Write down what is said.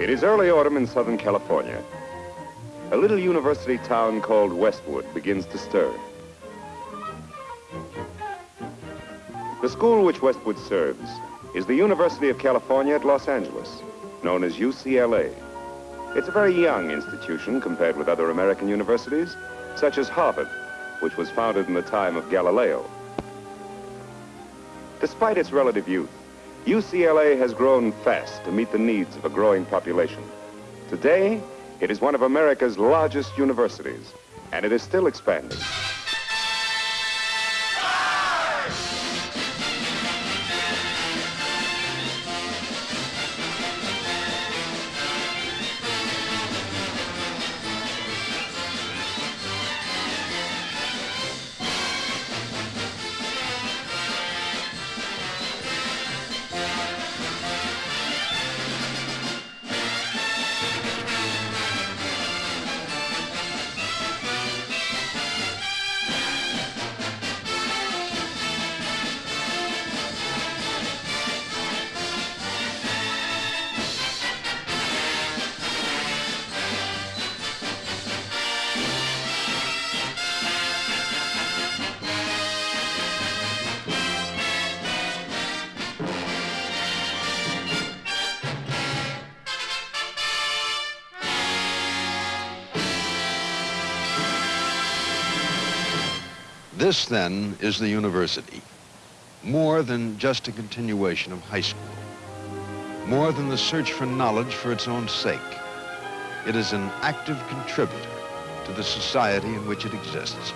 It is early autumn in Southern California. A little university town called Westwood begins to stir. The school which Westwood serves is the University of California at Los Angeles, known as UCLA. It's a very young institution compared with other American universities, such as Harvard, which was founded in the time of Galileo. Despite its relative youth, UCLA has grown fast to meet the needs of a growing population. Today, it is one of America's largest universities, and it is still expanding. This, then, is the university. More than just a continuation of high school. More than the search for knowledge for its own sake. It is an active contributor to the society in which it exists.